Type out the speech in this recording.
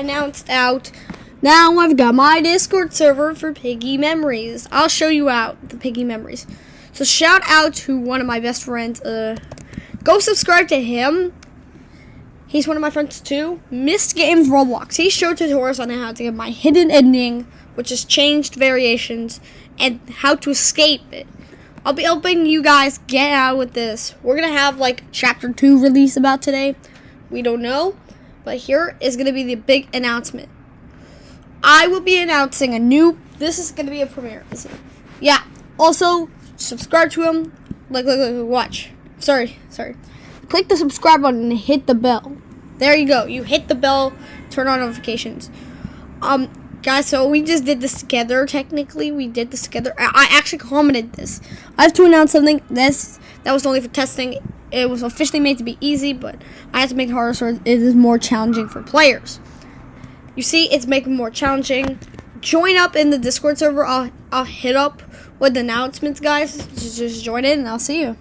announced out. Now I've got my Discord server for Piggy Memories. I'll show you out the Piggy Memories. So shout out to one of my best friends. Uh, go subscribe to him. He's one of my friends too. Missed Games Roblox. He showed tutorials on how to get my hidden ending, which is changed variations, and how to escape it. I'll be helping you guys get out with this. We're gonna have like chapter two release about today. We don't know, but here is gonna be the big announcement. I will be announcing a new. This is gonna be a premiere. Yeah. Also, subscribe to him. Like, like, like, watch. Sorry, sorry. Click the subscribe button and hit the bell. There you go. You hit the bell. Turn on notifications. Um, guys, so we just did this together. Technically, we did this together. I, I actually commented this. I have to announce something. This that was only for testing. It was officially made to be easy, but I have to make it harder so it is more challenging for players. You see, it's making more challenging. Join up in the Discord server. I'll I'll hit up with announcements, guys. Just, just join in, and I'll see you.